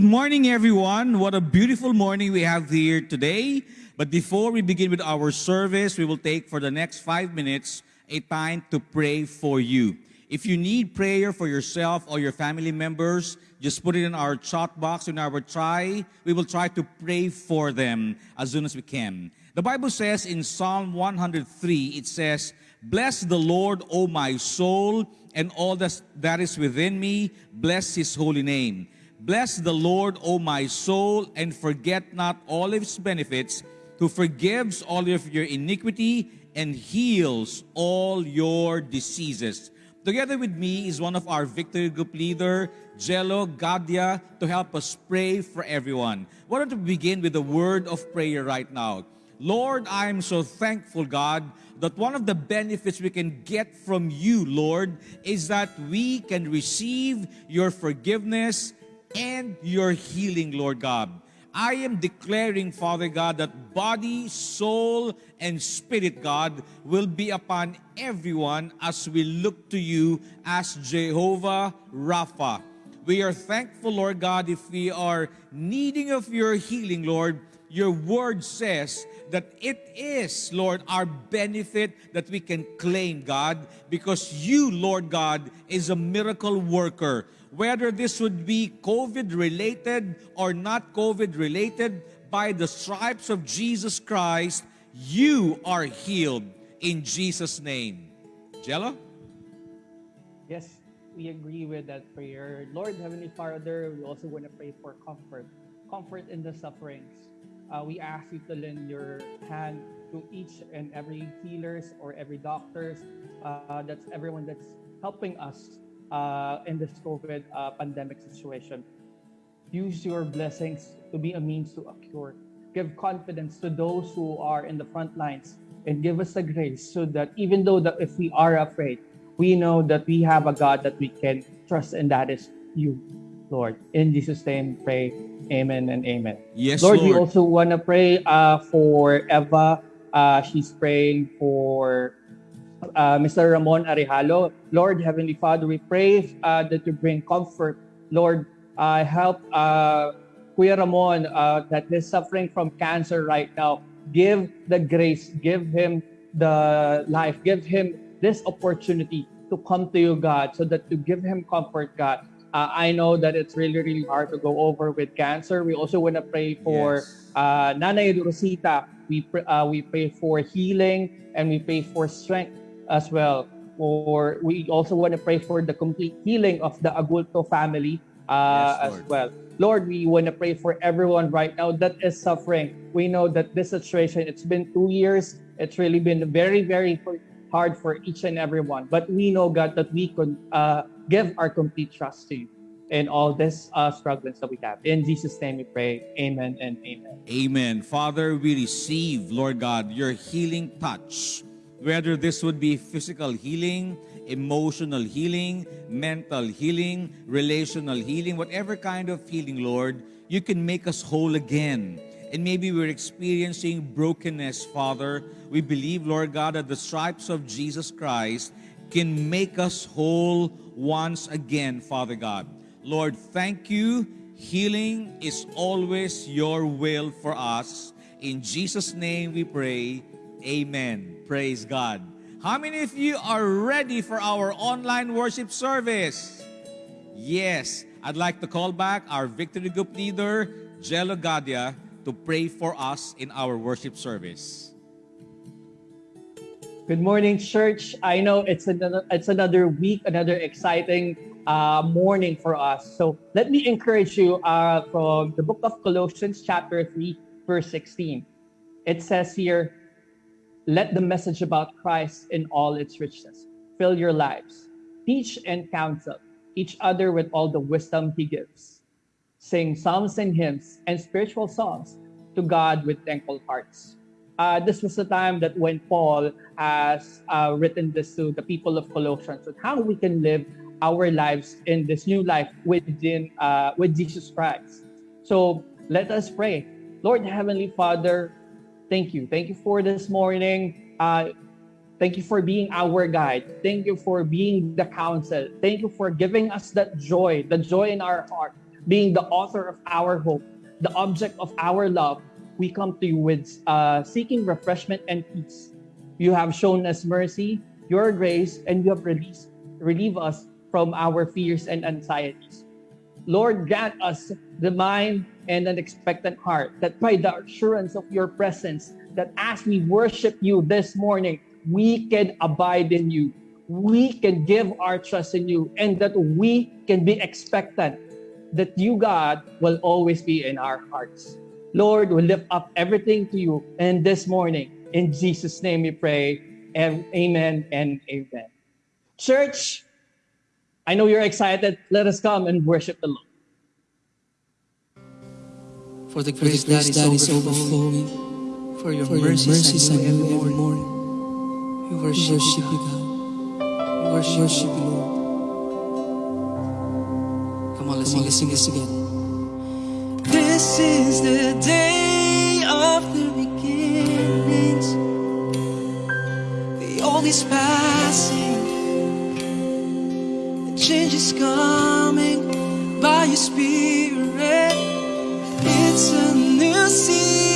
Good morning, everyone. What a beautiful morning we have here today. But before we begin with our service, we will take for the next five minutes a time to pray for you. If you need prayer for yourself or your family members, just put it in our chat box in our try. We will try to pray for them as soon as we can. The Bible says in Psalm 103, it says, Bless the Lord, O my soul, and all that is within me. Bless his holy name. Bless the Lord, O my soul, and forget not all of his benefits, who forgives all of your iniquity and heals all your diseases. Together with me is one of our victory group leader, Jello Gadia, to help us pray for everyone. Why don't we begin with a word of prayer right now? Lord, I am so thankful, God, that one of the benefits we can get from you, Lord, is that we can receive your forgiveness and your healing, Lord God. I am declaring, Father God, that body, soul, and spirit, God, will be upon everyone as we look to you as Jehovah Rapha. We are thankful, Lord God, if we are needing of your healing, Lord, your word says that it is, Lord, our benefit that we can claim, God, because you, Lord God, is a miracle worker. Whether this would be COVID related or not COVID related, by the stripes of Jesus Christ, you are healed in Jesus' name. Jello? Yes, we agree with that prayer. Lord, Heavenly Father, we also want to pray for comfort, comfort in the sufferings uh, we ask you to lend your hand to each and every healers or every doctors. Uh, that's everyone that's helping us uh, in this COVID uh, pandemic situation. Use your blessings to be a means to a cure. Give confidence to those who are in the front lines and give us the grace so that even though that if we are afraid, we know that we have a God that we can trust and that is you, Lord. In Jesus' name, pray. Amen and amen. Yes, Lord, Lord. we also want to pray uh, for Eva. Uh, she's praying for uh, Mr. Ramon Arejalo. Lord, Heavenly Father, we pray uh, that you bring comfort. Lord, uh, help uh, Kuya Ramon uh, that is suffering from cancer right now. Give the grace, give him the life, give him this opportunity to come to you, God, so that to give him comfort, God. Uh, I know that it's really, really hard to go over with cancer. We also want to pray for Yes. uh, Nanay Rosita. We, pr- uh, we pray for healing and we pray for strength as well. Or we also want to pray for the complete healing of the Agulto family uh, Yes, as well. Lord, we want to pray for everyone right now that is suffering. We know that this situation, it's been two years. It's really been very, very hard for each and everyone. But we know, God, that we could uh, give our complete trust to you in all this uh, struggles that we have. In Jesus' name we pray. Amen and amen. Amen. Father, we receive, Lord God, your healing touch. Whether this would be physical healing, emotional healing, mental healing, relational healing, whatever kind of healing, Lord, you can make us whole again. And maybe we're experiencing brokenness, Father. We believe, Lord God, that the stripes of Jesus Christ can make us whole once again, Father God. Lord, thank you. Healing is always your will for us. In Jesus' name we pray. Amen. Praise God. How many of you are ready for our online worship service? Yes. I'd like to call back our victory group leader, Jello Gadia, to pray for us in our worship service. Good morning, church. I know it's another it's another week, another exciting uh, morning for us. So let me encourage you uh, from the book of Colossians, chapter 3, verse 16. It says here, let the message about Christ in all its richness fill your lives. Teach and counsel each other with all the wisdom he gives. Sing psalms and hymns and spiritual songs to God with thankful hearts. Uh, this was the time that when Paul has uh, written this to the people of Colossians on how we can live our lives in this new life within uh, with Jesus Christ. So let us pray. Lord Heavenly Father, thank you. Thank you for this morning. Uh, thank you for being our guide. Thank you for being the counsel. Thank you for giving us that joy, the joy in our heart being the author of our hope, the object of our love, we come to you with uh, seeking refreshment and peace. You have shown us mercy, your grace, and you have released, relieve us from our fears and anxieties. Lord, grant us the mind and an expectant heart that by the assurance of your presence, that as we worship you this morning, we can abide in you. We can give our trust in you and that we can be expectant that you, God, will always be in our hearts. Lord, we lift up everything to you. And this morning, in Jesus' name we pray. And amen and amen. Church, I know you're excited. Let us come and worship the Lord. For the grace, that, is that is overflowing, for your, for mercies, mercies I knew every morning. We worship, worship you, God. We worship, worship you, Lord. Come on, let's Come sing, on, let's sing this again. This is the day of the beginnings. The old is passing. Change is coming by your spirit. It's a new season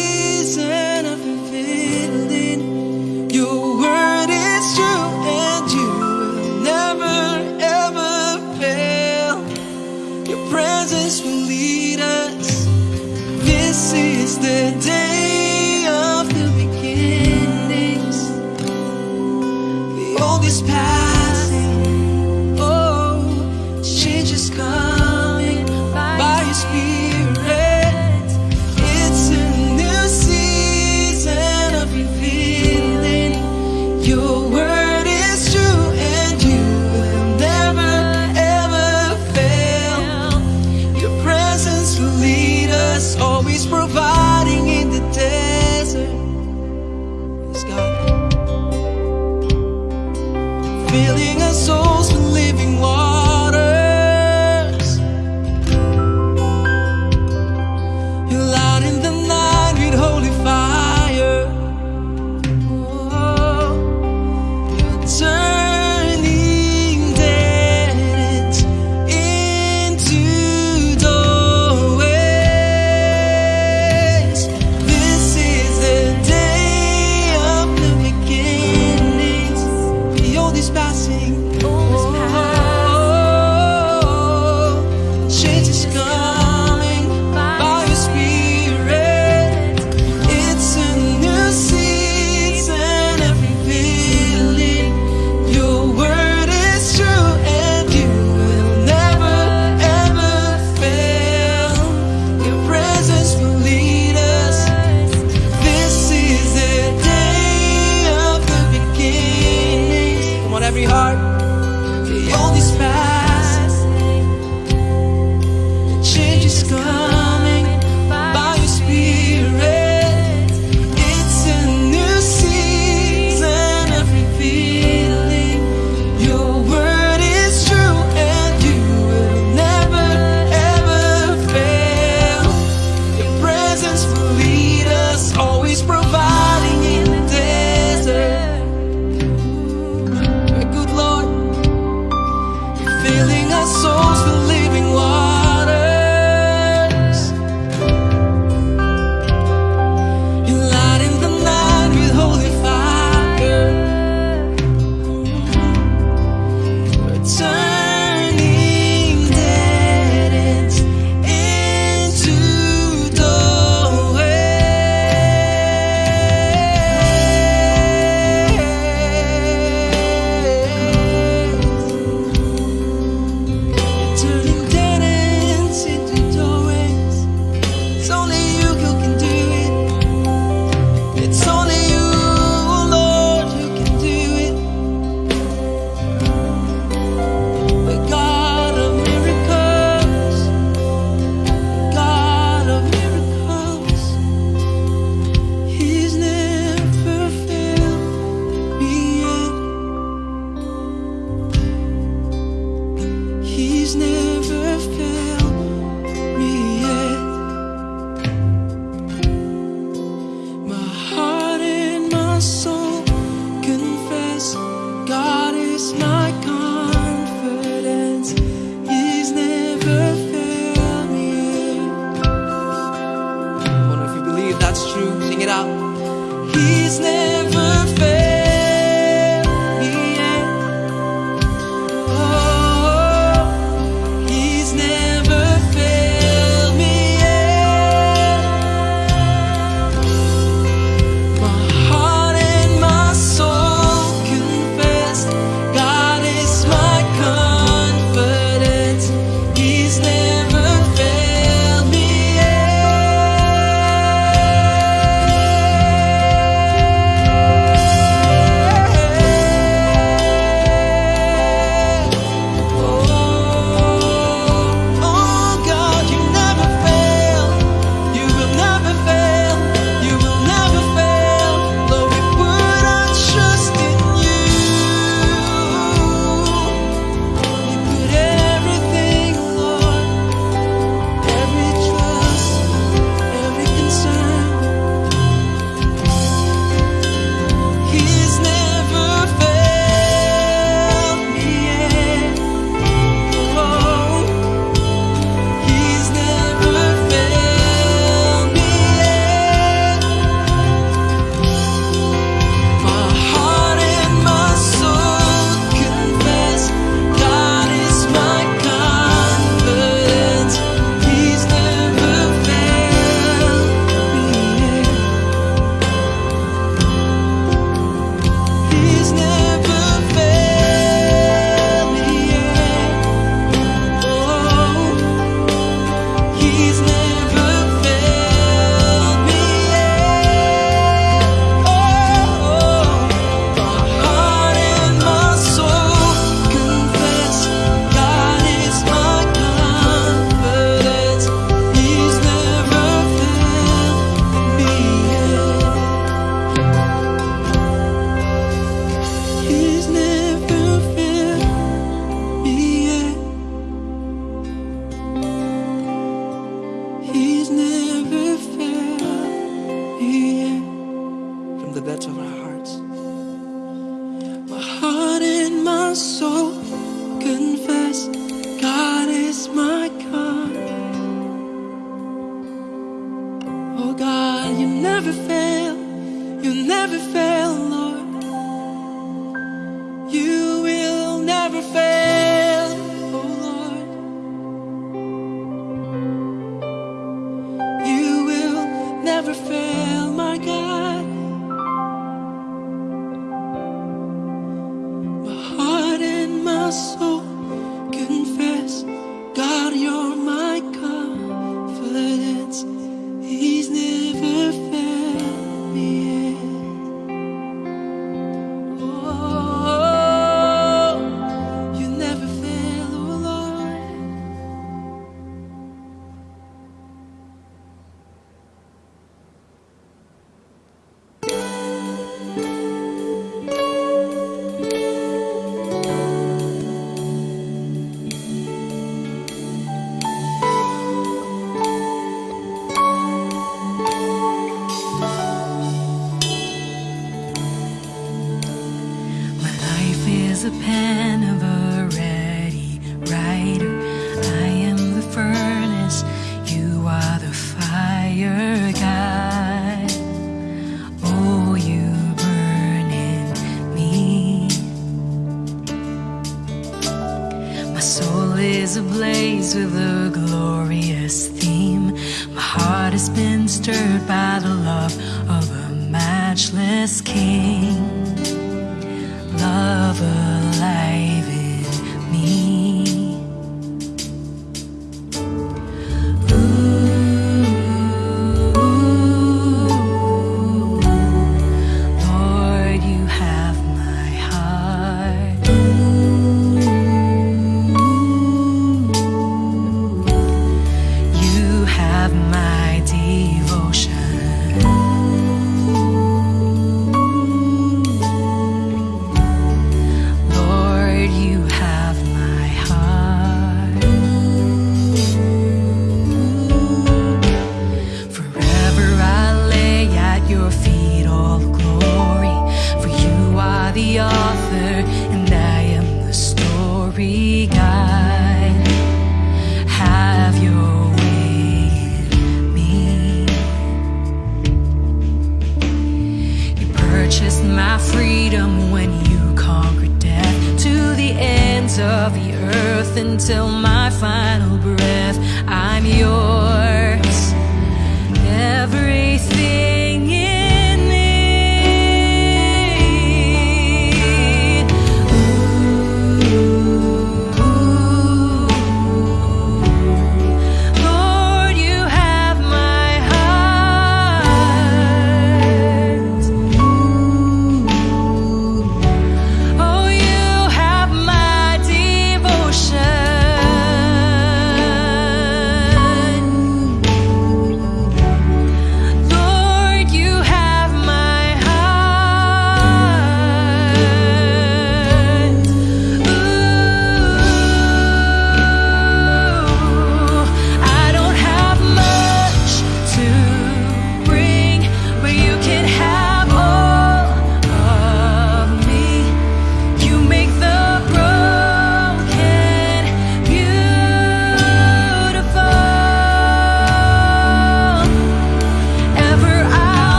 to with a glorious theme. My heart has been stirred by the love of a matchless king.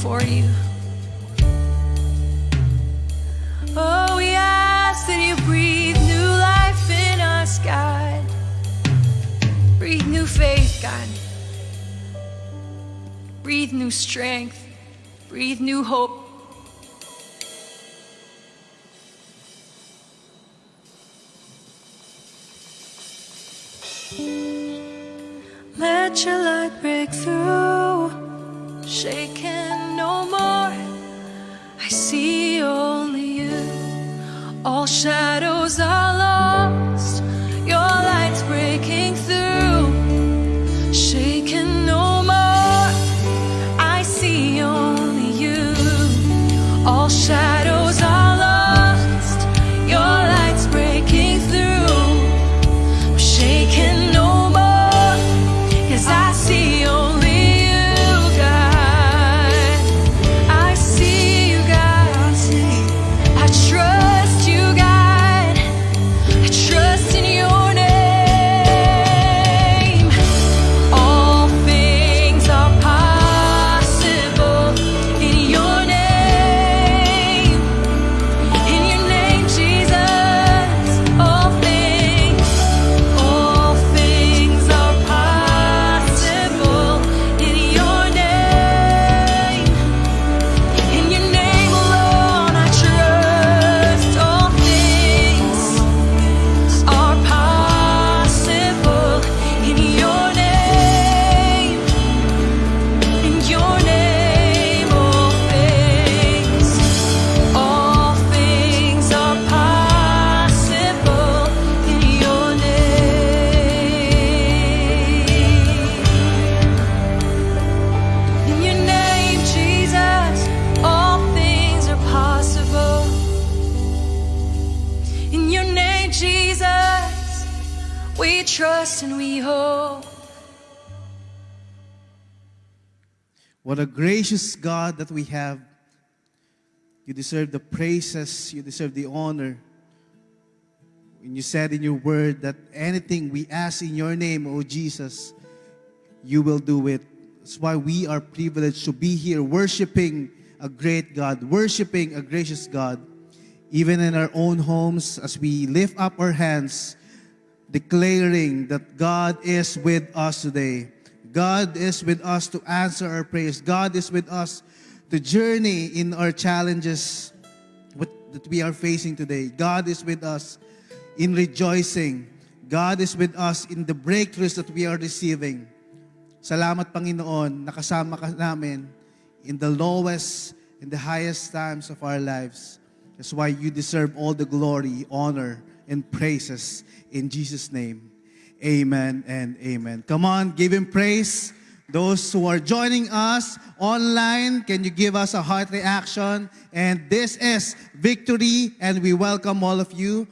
Before you. Oh, we ask that you breathe new life in us, God. Breathe new faith, God. Breathe new strength. Breathe new hope. We trust and we hope. What a gracious God that we have. You deserve the praises, you deserve the honor. When you said in your word that anything we ask in your name, O Jesus, you will do it. That's why we are privileged to be here worshiping a great God, worshiping a gracious God. Even in our own homes, as we lift up our hands, declaring that God is with us today. God is with us to answer our prayers. God is with us to journey in our challenges that we are facing today. God is with us in rejoicing. God is with us in the breakthroughs that we are receiving. Salamat Panginoon, nakasama ka namin in the lowest and the highest times of our lives. That's why you deserve all the glory, honor, and praises in Jesus' name. Amen and amen. Come on, give him praise. Those who are joining us online, can you give us a heart reaction? And this is Victory, and we welcome all of you.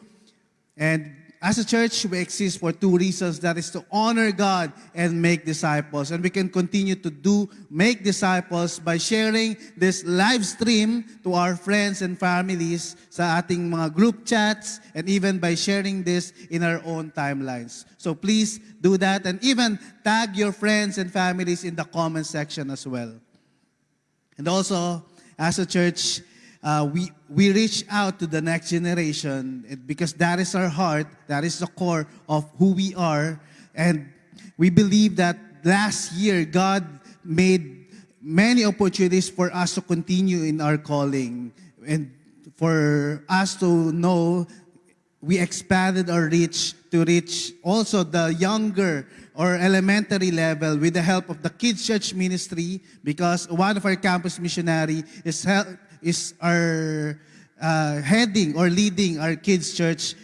And as a church, we exist for two reasons. That is to honor God and make disciples. And we can continue to do, make disciples by sharing this live stream to our friends and families sa ating mga group chats and even by sharing this in our own timelines. So please do that and even tag your friends and families in the comment section as well. And also, as a church, uh, we, we reach out to the next generation because that is our heart, that is the core of who we are. And we believe that last year, God made many opportunities for us to continue in our calling and for us to know we expanded our reach to reach also the younger or elementary level with the help of the kids church ministry because one of our campus missionary is hel- is our uh, heading or leading our kids church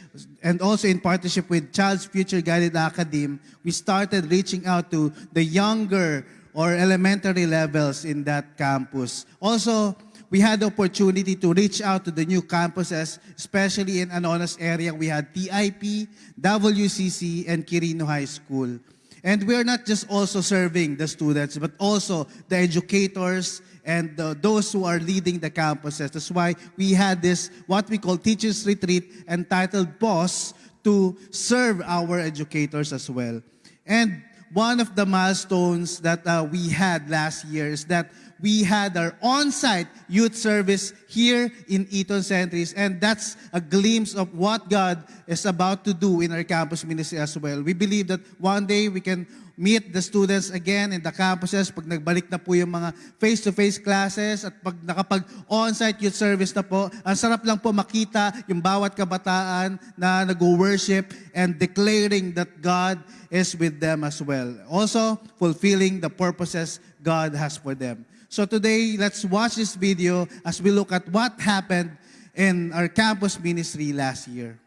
and also in partnership with Child's Future Guided Academy we started reaching out to the younger or elementary levels in that campus also we had the opportunity to reach out to the new campuses, especially in Anonas area. We had TIP, WCC, and Quirino High School. And we're not just also serving the students, but also the educators and the, those who are leading the campuses. That's why we had this, what we call Teachers Retreat, entitled Boss, to serve our educators as well. And one of the milestones that uh, we had last year is that we had our on-site youth service here in Eton Centris, and that's a glimpse of what God is about to do in our campus ministry as well. We believe that one day we can meet the students again in the campuses pag nagbalik na po yung mga face-to-face classes at pag nakapag on-site youth service na po, ang sarap lang po makita yung bawat kabataan na nag-worship and declaring that God is with them as well. Also, fulfilling the purposes God has for them. So today, let's watch this video as we look at what happened in our campus ministry last year.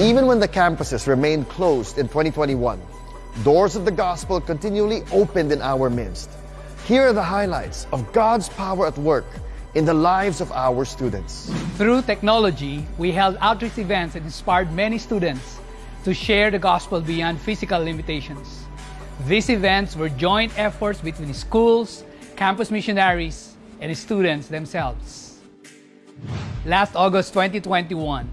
Even when the campuses remained closed in 2021, doors of the gospel continually opened in our midst. Here are the highlights of God's power at work in the lives of our students. Through technology, we held outreach events that inspired many students to share the gospel beyond physical limitations. These events were joint efforts between schools, campus missionaries, and students themselves. Last August 2021,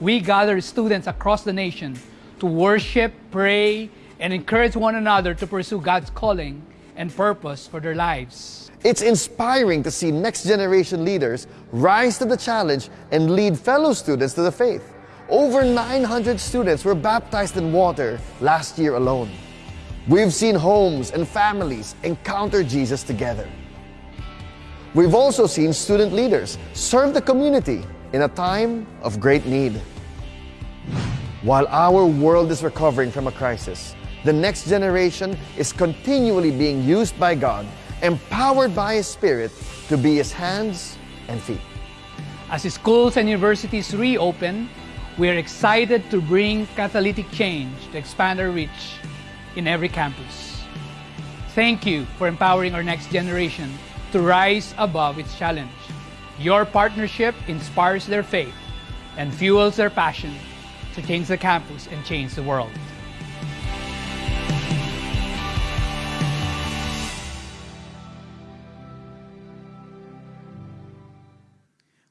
we gather students across the nation to worship, pray, and encourage one another to pursue God's calling and purpose for their lives. It's inspiring to see next generation leaders rise to the challenge and lead fellow students to the faith. Over 900 students were baptized in water last year alone. We've seen homes and families encounter Jesus together. We've also seen student leaders serve the community in a time of great need. While our world is recovering from a crisis, the next generation is continually being used by God, empowered by His Spirit to be His hands and feet. As schools and universities reopen, we are excited to bring catalytic change to expand our reach in every campus. Thank you for empowering our next generation to rise above its challenge. Your partnership inspires their faith and fuels their passion to change the campus and change the world.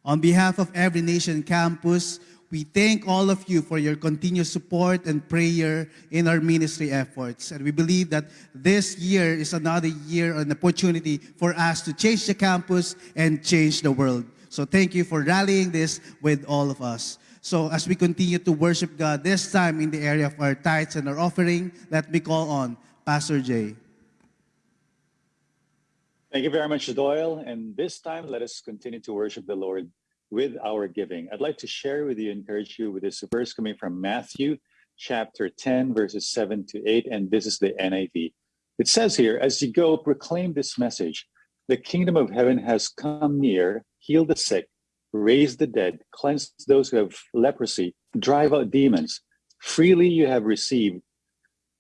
On behalf of Every Nation Campus, we thank all of you for your continued support and prayer in our ministry efforts. And we believe that this year is another year, an opportunity for us to change the campus and change the world. So thank you for rallying this with all of us. So as we continue to worship God, this time in the area of our tithes and our offering, let me call on Pastor Jay. Thank you very much, Doyle. And this time, let us continue to worship the Lord with our giving. I'd like to share with you, encourage you with this verse coming from Matthew chapter 10, verses 7 to 8. And this is the NIV. It says here, As you go, proclaim this message the kingdom of heaven has come near, heal the sick, raise the dead, cleanse those who have leprosy, drive out demons. Freely you have received,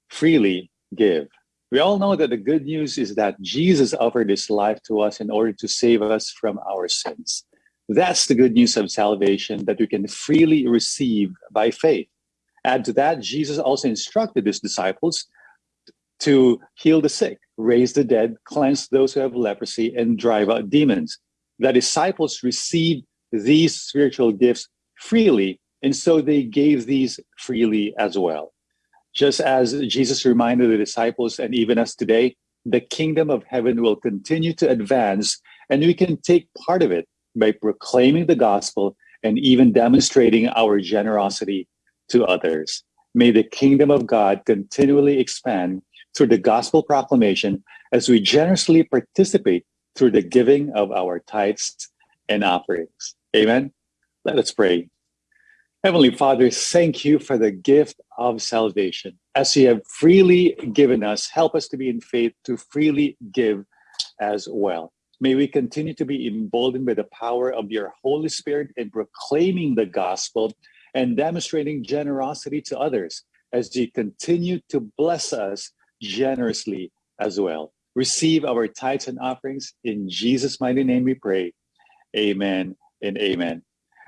freely give. We all know that the good news is that Jesus offered his life to us in order to save us from our sins. That's the good news of salvation that we can freely receive by faith. Add to that, Jesus also instructed his disciples to heal the sick, raise the dead, cleanse those who have leprosy, and drive out demons. The disciples received these spiritual gifts freely, and so they gave these freely as well. Just as Jesus reminded the disciples and even us today, the kingdom of heaven will continue to advance, and we can take part of it by proclaiming the gospel and even demonstrating our generosity to others. May the kingdom of God continually expand through the gospel proclamation as we generously participate through the giving of our tithes and offerings. Amen. Let us pray. Heavenly Father, thank you for the gift of salvation. As you have freely given us, help us to be in faith to freely give as well. May we continue to be emboldened by the power of your Holy Spirit in proclaiming the gospel and demonstrating generosity to others as you continue to bless us generously as well. Receive our tithes and offerings. In Jesus' mighty name we pray. Amen and amen.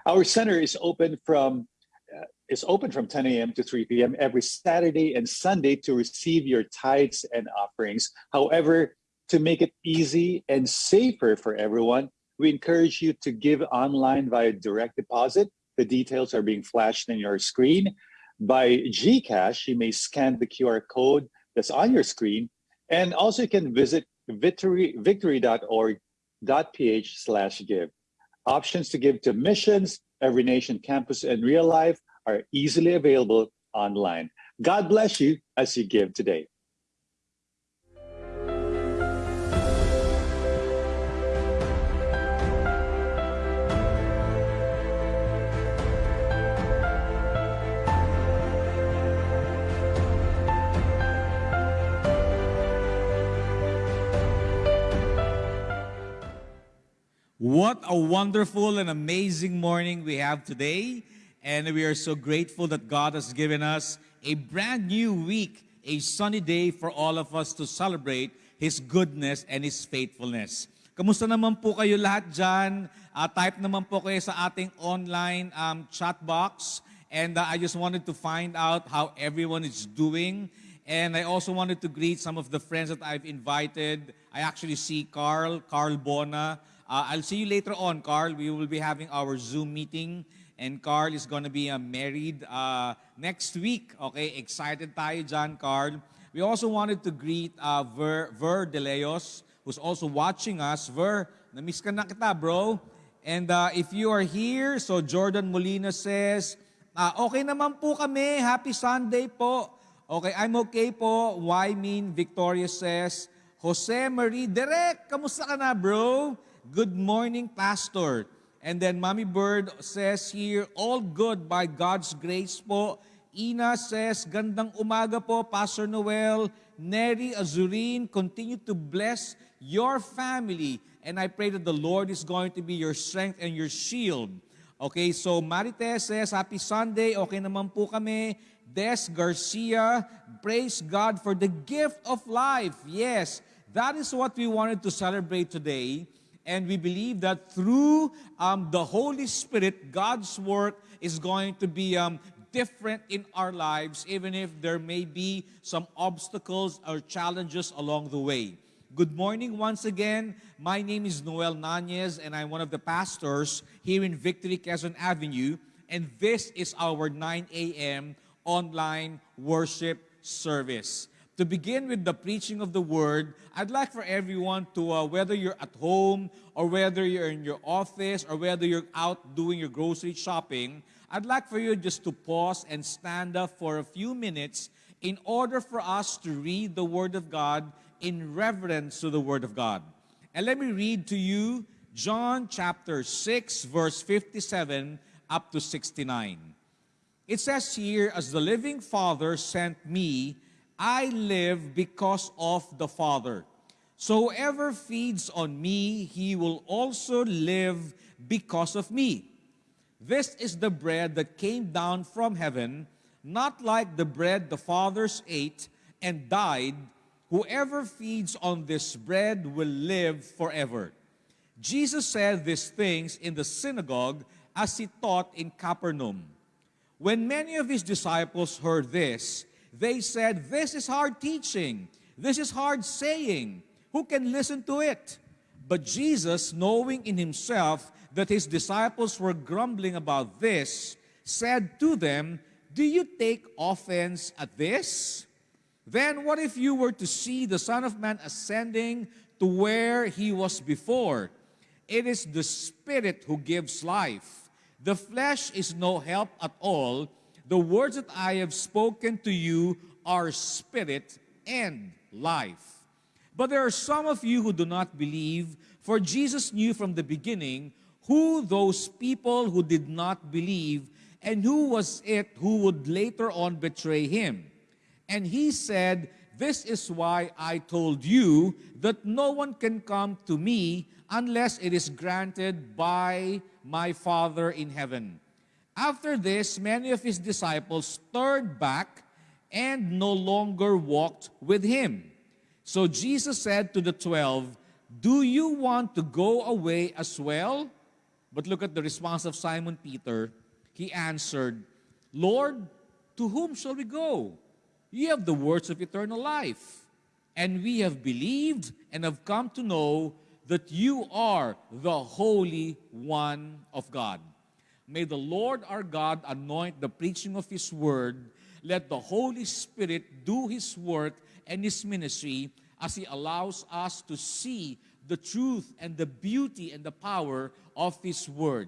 Our center is open from uh, is open from 10 a.m. to 3 p.m. every Saturday and Sunday to receive your tithes and offerings. However, to make it easy and safer for everyone, we encourage you to give online via direct deposit The details are being flashed in your screen. By GCash, you may scan the QR code that's on your screen. And also you can visit victory, victory.org.ph slash give. Options to give to missions, Every Nation Campus, and Real Life are easily available online. God bless you as you give today. What a wonderful and amazing morning we have today. And we are so grateful that God has given us a brand new week, a sunny day for all of us to celebrate His goodness and His faithfulness. Kamusta naman po kayo lahat dyan? Uh, type naman po kayo sa ating online um, chat box. And uh, I just wanted to find out how everyone is doing. And I also wanted to greet some of the friends that I've invited. I actually see Carl, Carl Bona, Uh, I'll see you later on, Carl. We will be having our Zoom meeting. And Carl is going to be uh, married uh, next week. Okay, excited tayo dyan, Carl. We also wanted to greet uh, Ver, Ver De Leos, who's also watching us. Ver, na-miss ka na kita, bro. And uh, if you are here, so Jordan Molina says, uh, okay naman po kami. Happy Sunday po. Okay, I'm okay po. Why mean Victoria says, Jose Marie Derek, kamusta ka na, bro? Good morning, Pastor. And then Mommy Bird says here, all good by God's grace po. Ina says, gandang umaga po, Pastor Noel. Neri Azurin, continue to bless your family. And I pray that the Lord is going to be your strength and your shield. Okay, so Marites says, Happy Sunday. Okay naman po kami. Des Garcia, praise God for the gift of life. Yes, that is what we wanted to celebrate today. And we believe that through um, the Holy Spirit, God's work is going to be um, different in our lives, even if there may be some obstacles or challenges along the way. Good morning once again. My name is Noel Nanez, and I'm one of the pastors here in Victory Quezon Avenue. And this is our 9 a.m. online worship service to begin with the preaching of the word, I'd like for everyone to, uh, whether you're at home or whether you're in your office or whether you're out doing your grocery shopping, I'd like for you just to pause and stand up for a few minutes in order for us to read the Word of God in reverence to the Word of God. And let me read to you John chapter 6, verse 57 up to 69. It says here, As the living Father sent me, I live because of the Father. So whoever feeds on me, he will also live because of me. This is the bread that came down from heaven, not like the bread the fathers ate and died. Whoever feeds on this bread will live forever. Jesus said these things in the synagogue as he taught in Capernaum. When many of his disciples heard this, they said, This is hard teaching. This is hard saying. Who can listen to it? But Jesus, knowing in himself that his disciples were grumbling about this, said to them, Do you take offense at this? Then what if you were to see the Son of Man ascending to where he was before? It is the Spirit who gives life. The flesh is no help at all. The words that I have spoken to you are spirit and life. But there are some of you who do not believe, for Jesus knew from the beginning who those people who did not believe and who was it who would later on betray him. And he said, This is why I told you that no one can come to me unless it is granted by my Father in heaven. After this, many of his disciples turned back and no longer walked with him. So Jesus said to the twelve, Do you want to go away as well? But look at the response of Simon Peter. He answered, Lord, to whom shall we go? You have the words of eternal life. And we have believed and have come to know that you are the Holy One of God. May the Lord our God anoint the preaching of His word. Let the Holy Spirit do His work and His ministry as He allows us to see the truth and the beauty and the power of His word.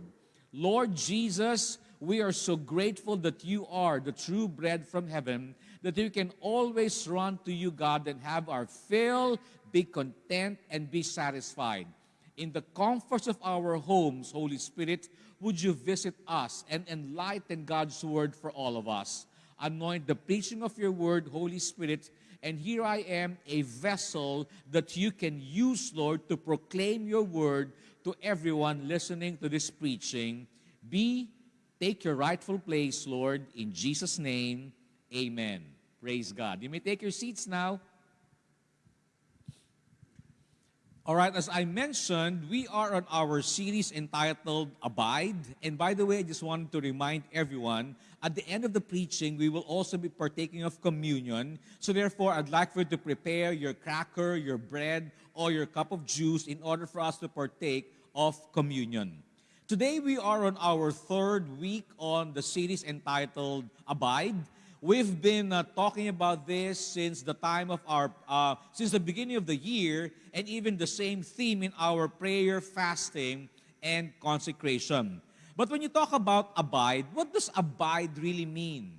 Lord Jesus, we are so grateful that you are the true bread from heaven, that we can always run to you, God, and have our fill, be content, and be satisfied. In the comforts of our homes, Holy Spirit, would you visit us and enlighten God's word for all of us? Anoint the preaching of your word, Holy Spirit, and here I am, a vessel that you can use, Lord, to proclaim your word to everyone listening to this preaching. Be, take your rightful place, Lord, in Jesus' name, amen. Praise God. You may take your seats now. All right, as I mentioned, we are on our series entitled Abide. And by the way, I just wanted to remind everyone, at the end of the preaching, we will also be partaking of communion. So therefore, I'd like for you to prepare your cracker, your bread, or your cup of juice in order for us to partake of communion. Today, we are on our third week on the series entitled Abide. We've been uh, talking about this since the time of our, uh, since the beginning of the year, and even the same theme in our prayer, fasting, and consecration. But when you talk about abide, what does abide really mean?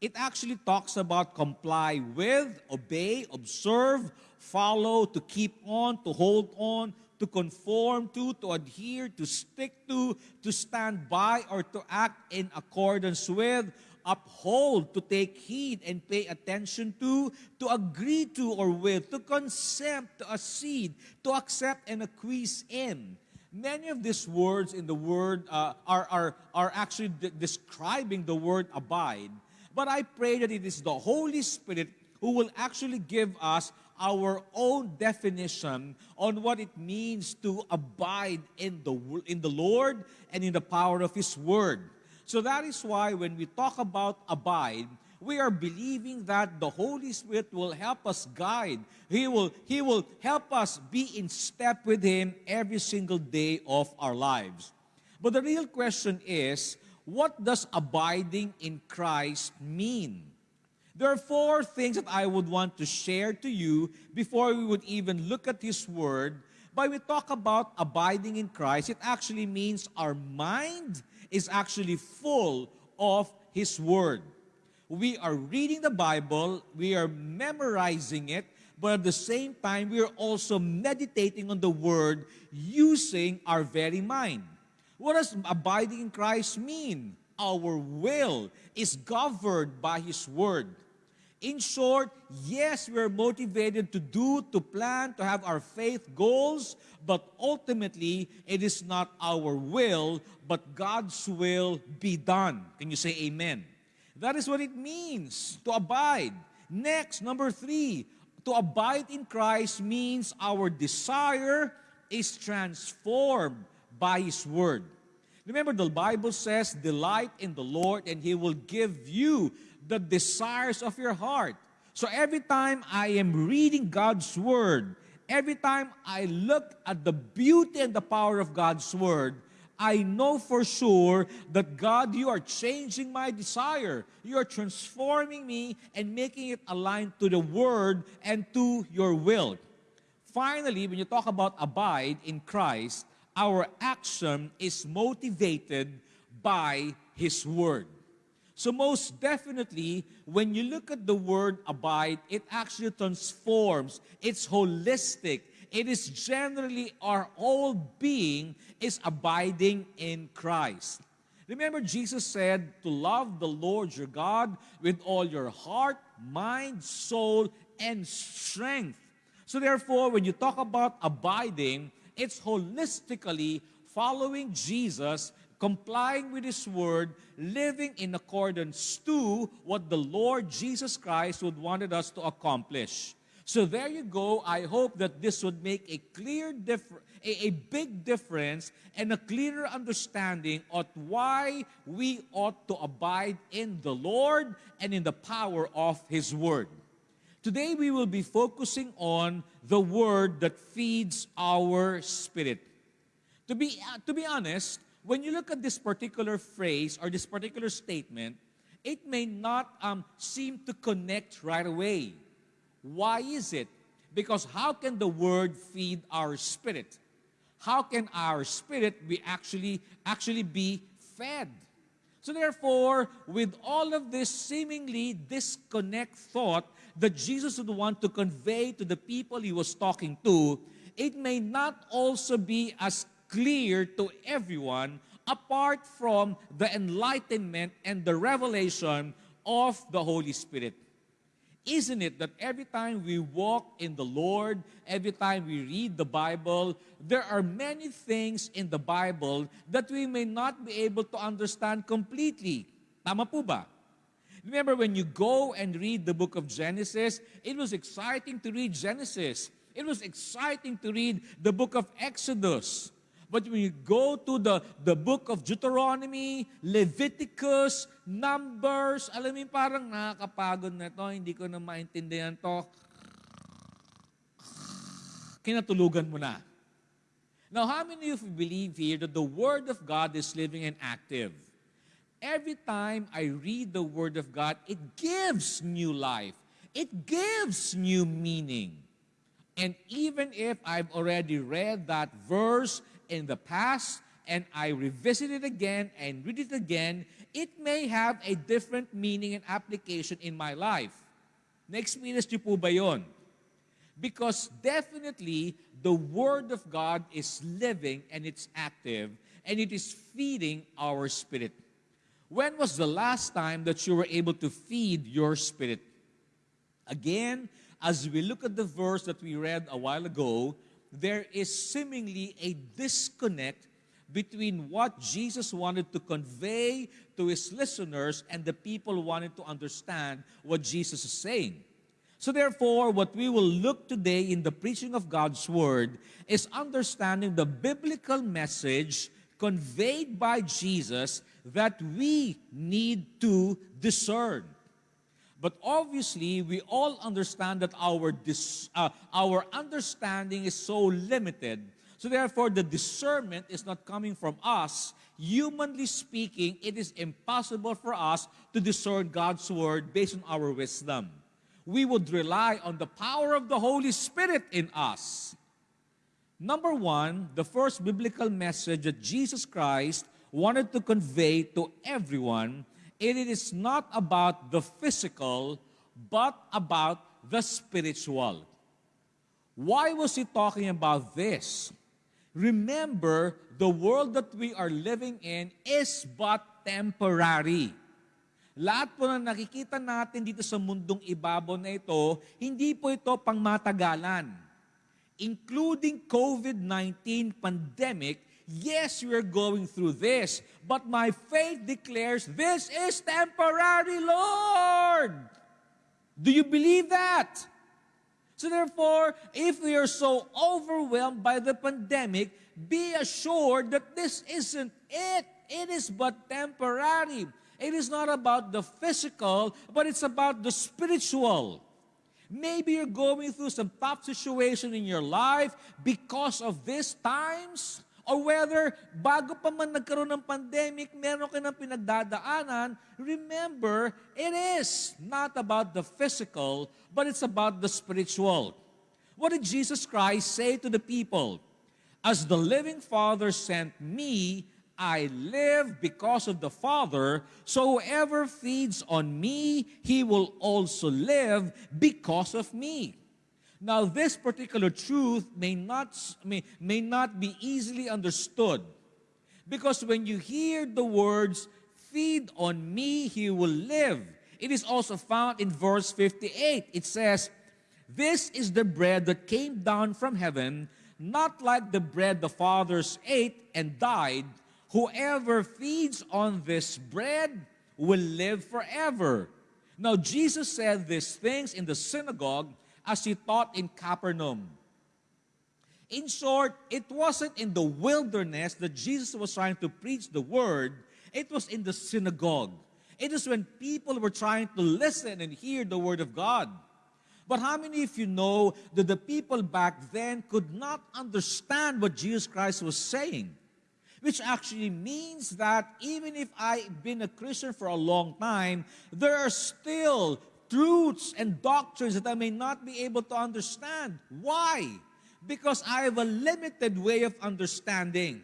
It actually talks about comply with, obey, observe, follow, to keep on, to hold on, to conform to, to adhere, to stick to, to stand by, or to act in accordance with, uphold, to take heed and pay attention to, to agree to or with, to consent, to accede, to accept and acquiesce in. Many of these words in the word uh, are, are, are actually de- describing the word abide. But I pray that it is the Holy Spirit who will actually give us our own definition on what it means to abide in the, in the Lord and in the power of His Word. So that is why when we talk about abide, we are believing that the Holy Spirit will help us guide. He will, he will help us be in step with Him every single day of our lives. But the real question is, what does abiding in Christ mean? There are four things that I would want to share to you before we would even look at His Word. When we talk about abiding in Christ, it actually means our mind is actually full of His Word. We are reading the Bible, we are memorizing it, but at the same time, we are also meditating on the Word using our very mind. What does abiding in Christ mean? Our will is governed by His Word. In short, yes, we are motivated to do, to plan, to have our faith goals, but ultimately, it is not our will, but God's will be done. Can you say amen? That is what it means to abide. Next, number three, to abide in Christ means our desire is transformed by His Word. Remember, the Bible says, Delight in the Lord, and He will give you the desires of your heart. So every time I am reading God's Word, every time I look at the beauty and the power of God's Word, I know for sure that God, you are changing my desire. You are transforming me and making it aligned to the Word and to your will. Finally, when you talk about abide in Christ, our action is motivated by His Word. So most definitely, when you look at the word abide, it actually transforms. It's holistic. It is generally our whole being is abiding in Christ. Remember, Jesus said to love the Lord your God with all your heart, mind, soul, and strength. So therefore, when you talk about abiding, it's holistically following Jesus complying with His Word, living in accordance to what the Lord Jesus Christ would wanted us to accomplish. So there you go. I hope that this would make a clear differ- a, a big difference and a clearer understanding of why we ought to abide in the Lord and in the power of His Word. Today we will be focusing on the Word that feeds our spirit. To be, uh, to be honest, when you look at this particular phrase or this particular statement, it may not um, seem to connect right away. Why is it? Because how can the word feed our spirit? How can our spirit be actually actually be fed? So therefore, with all of this seemingly disconnect thought that Jesus would want to convey to the people he was talking to, it may not also be as clear to everyone apart from the enlightenment and the revelation of the Holy Spirit. Isn't it that every time we walk in the Lord, every time we read the Bible, there are many things in the Bible that we may not be able to understand completely? Tama po ba? Remember when you go and read the book of Genesis, it was exciting to read Genesis. It was exciting to read the book of Exodus. But when you go to the, the book of Deuteronomy, Leviticus, Numbers, alam mo parang nakakapagod na to, hindi ko na maintindihan to. Kinatulugan mo na. Now, how many of you believe here that the Word of God is living and active? Every time I read the Word of God, it gives new life. It gives new meaning. And even if I've already read that verse in the past and I revisit it again and read it again, it may have a different meaning and application in my life. Na-experience niyo po ba yun? Because definitely, the Word of God is living and it's active and it is feeding our spirit. When was the last time that you were able to feed your spirit? Again, as we look at the verse that we read a while ago, there is seemingly a disconnect between what Jesus wanted to convey to his listeners and the people wanted to understand what Jesus is saying. So therefore, what we will look today in the preaching of God's Word is understanding the biblical message conveyed by Jesus that we need to discern. But obviously, we all understand that our, uh, our understanding is so limited. So therefore, the discernment is not coming from us. Humanly speaking, it is impossible for us to discern God's Word based on our wisdom. We would rely on the power of the Holy Spirit in us. Number one, the first biblical message that Jesus Christ wanted to convey to everyone it is not about the physical, but about the spiritual. Why was he talking about this? Remember, the world that we are living in is but temporary. Lahat po na nakikita natin dito sa mundong ibabaw na ito, hindi po ito pangmatagalan. Including COVID-19 pandemic, yes, we are going through this, but my faith declares this is temporary, Lord. Do you believe that? So therefore, if we are so overwhelmed by the pandemic, be assured that this isn't it. It is but temporary. It is not about the physical, but it's about the spiritual. Maybe you're going through some tough situation in your life because of these times. Or whether bago pa man nagkaroon ng pandemic, meron ka ng pinagdadaanan, remember, it is not about the physical, but it's about the spiritual. What did Jesus Christ say to the people? As the living Father sent me, I live because of the Father, so whoever feeds on me, he will also live because of me. Now, this particular truth may not, may, may not be easily understood because when you hear the words, feed on me, he will live, it is also found in verse 58. It says, This is the bread that came down from heaven, not like the bread the fathers ate and died. Whoever feeds on this bread will live forever. Now, Jesus said these things in the synagogue as he taught in Capernaum. In short, it wasn't in the wilderness that Jesus was trying to preach the word, it was in the synagogue. It is when people were trying to listen and hear the word of God. But how many of you know that the people back then could not understand what Jesus Christ was saying? which actually means that even if I've been a Christian for a long time, there are still truths and doctrines that I may not be able to understand. Why? Because I have a limited way of understanding.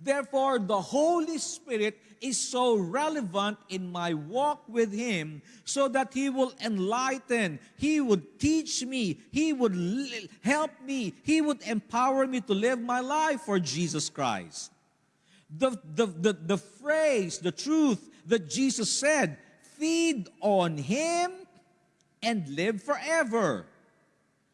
Therefore, the Holy Spirit is so relevant in my walk with Him so that He will enlighten, He would teach me, He would help me, He would empower me to live my life for Jesus Christ. The, the, the, the phrase, the truth that Jesus said, feed on Him and live forever.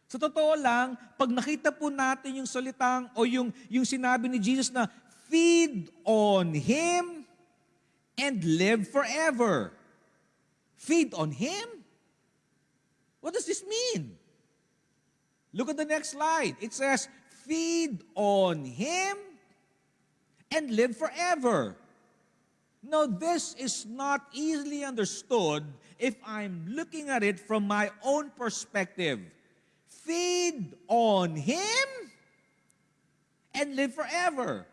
Sa totoo lang, pag nakita po natin yung salitang o yung, yung sinabi ni Jesus na feed on Him and live forever. Feed on Him? What does this mean? Look at the next slide. It says, feed on Him and live forever. Now, this is not easily understood if I'm looking at it from my own perspective. Feed on Him and live forever.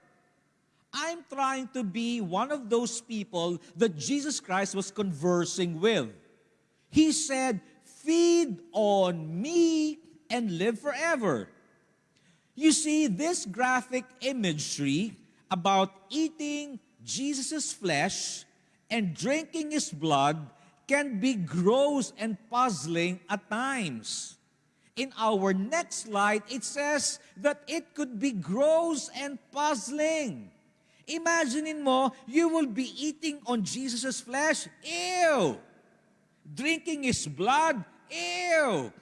I'm trying to be one of those people that Jesus Christ was conversing with. He said, Feed on me and live forever. You see, this graphic imagery about eating Jesus' flesh and drinking his blood can be gross and puzzling at times. In our next slide, it says that it could be gross and puzzling. Imagine mo, you will be eating on Jesus' flesh. Ew! Drinking his blood. Ew!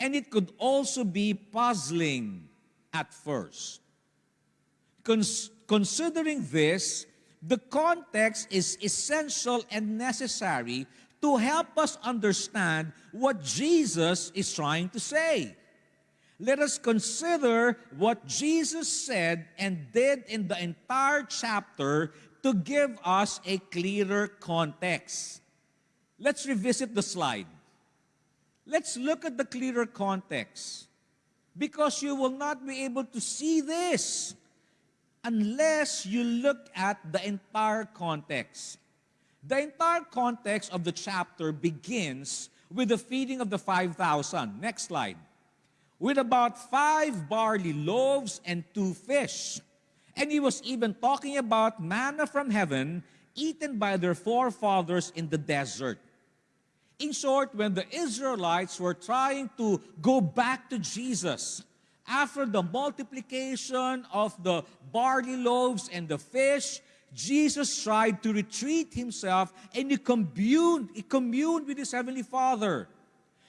And it could also be puzzling at first. Cons- considering this, the context is essential and necessary to help us understand what Jesus is trying to say. Let us consider what Jesus said and did in the entire chapter to give us a clearer context. Let's revisit the slide. Let's look at the clearer context because you will not be able to see this unless you look at the entire context. The entire context of the chapter begins with the feeding of the 5,000. Next slide. With about five barley loaves and two fish. And he was even talking about manna from heaven eaten by their forefathers in the desert. In short, when the Israelites were trying to go back to Jesus after the multiplication of the barley loaves and the fish, Jesus tried to retreat himself and he communed, he communed with his heavenly Father.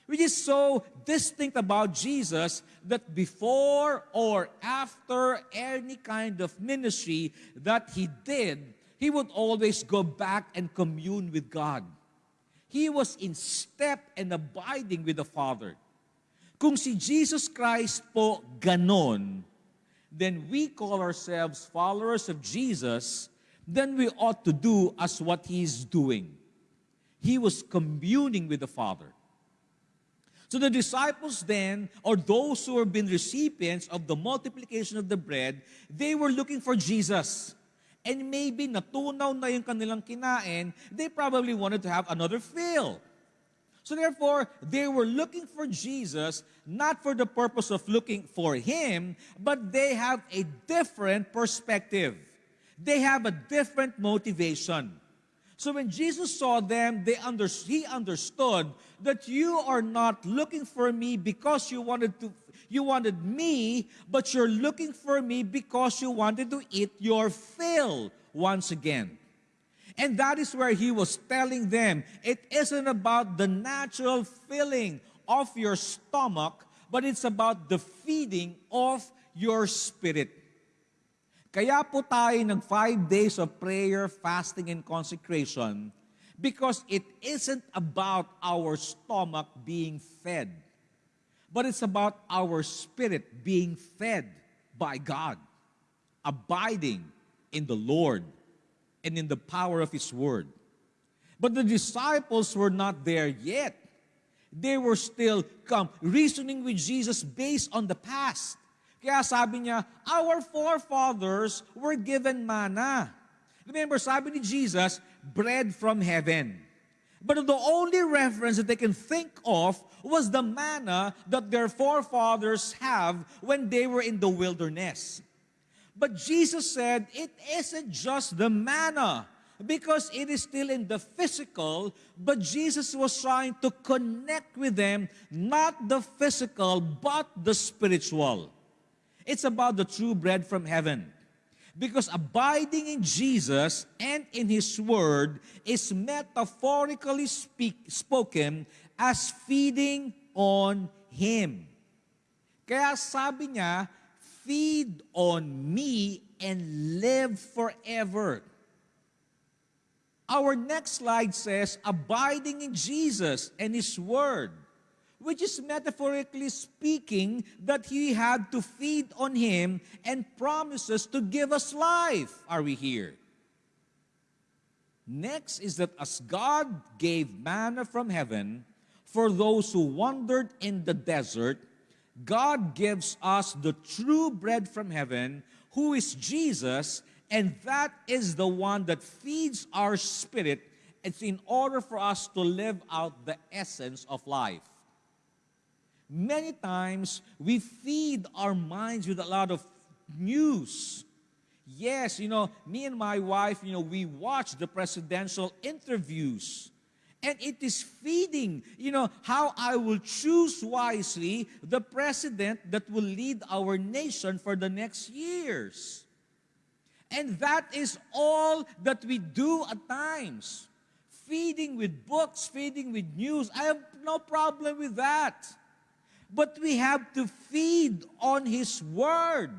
Which is so distinct about Jesus that before or after any kind of ministry that he did, he would always go back and commune with God. He was in step and abiding with the Father. Kung si Jesus Christ po ganon, then we call ourselves followers of Jesus, then we ought to do as what He's doing. He was communing with the Father. So the disciples then, or those who have been recipients of the multiplication of the bread, they were looking for Jesus. And maybe natunaw na yung kanilang kinain, they probably wanted to have another fill. So therefore, they were looking for Jesus, not for the purpose of looking for Him, but they have a different perspective. They have a different motivation. So when Jesus saw them, they under, he understood that you are not looking for me because you wanted to you wanted me, but you're looking for me because you wanted to eat your fill once again. And that is where he was telling them, it isn't about the natural filling of your stomach, but it's about the feeding of your spirit. Kaya po tayo nag five days of prayer, fasting, and consecration because it isn't about our stomach being fed, but it's about our spirit being fed by God, abiding in the Lord and in the power of His Word. But the disciples were not there yet. They were still come reasoning with Jesus based on the past, Kaya sabi niya, our forefathers were given manna. Remember, sabi ni Jesus, bread from heaven. But the only reference that they can think of was the manna that their forefathers have when they were in the wilderness. But Jesus said it isn't just the manna because it is still in the physical, but Jesus was trying to connect with them, not the physical, but the spiritual. It's about the true bread from heaven. Because abiding in Jesus and in His Word is metaphorically speak, spoken as feeding on Him. Kaya sabi niya, feed on me and live forever. Our next slide says, abiding in Jesus and His Word, which is metaphorically speaking that He had to feed on Him and promises to give us life. Are we here? Next is that as God gave manna from heaven for those who wandered in the desert, God gives us the true bread from heaven, who is Jesus, and that is the one that feeds our spirit. It's in order for us to live out the essence of life. Many times, we feed our minds with a lot of news. Yes, you know, me and my wife, you know, we watch the presidential interviews. And it is feeding, you know, how I will choose wisely the president that will lead our nation for the next years. And that is all that we do at times. Feeding with books, feeding with news. I have no problem with that. But we have to feed on His Word.